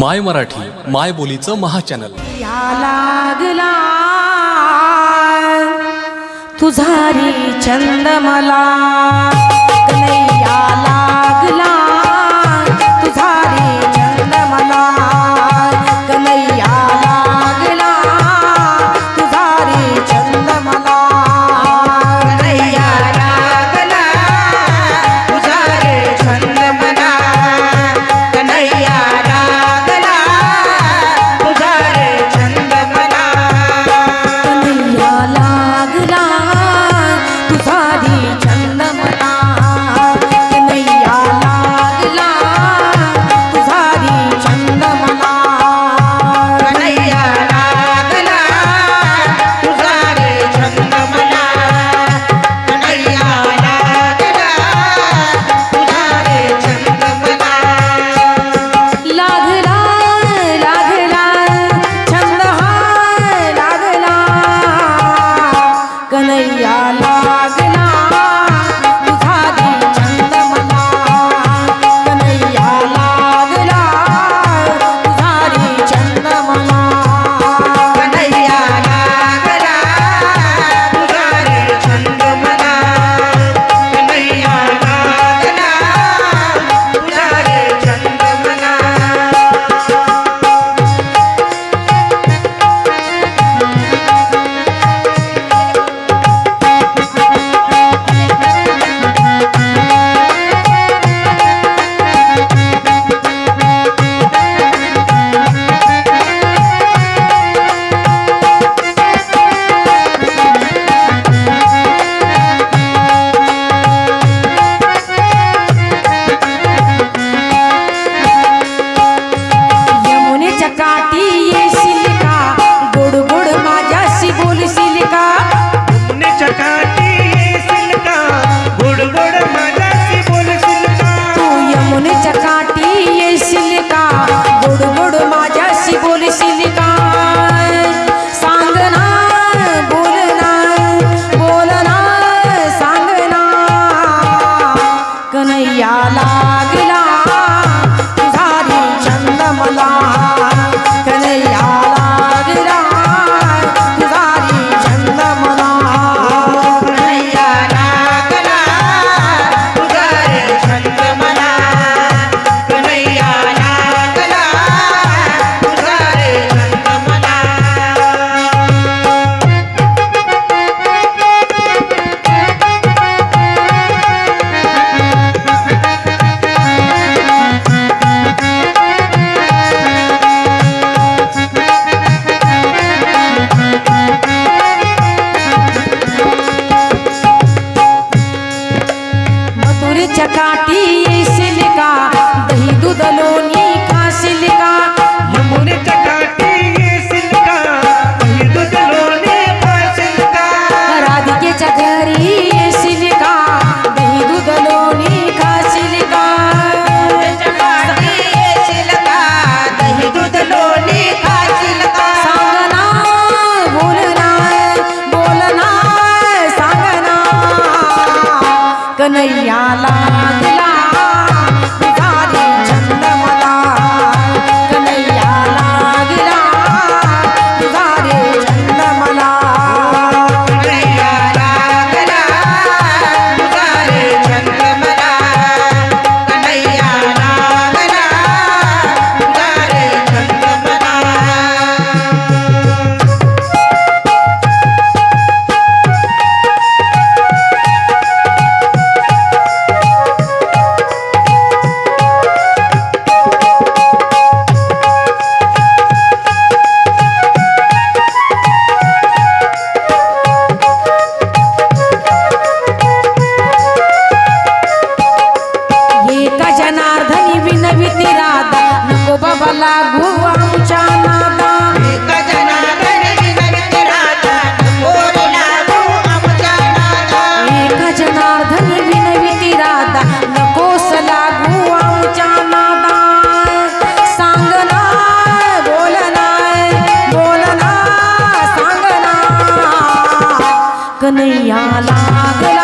माय मराठी माय बोलीचं महाचॅनल. या लागला. तुझारी चंद मला. लागला चकाती इसने का कन्हैयाला Amen.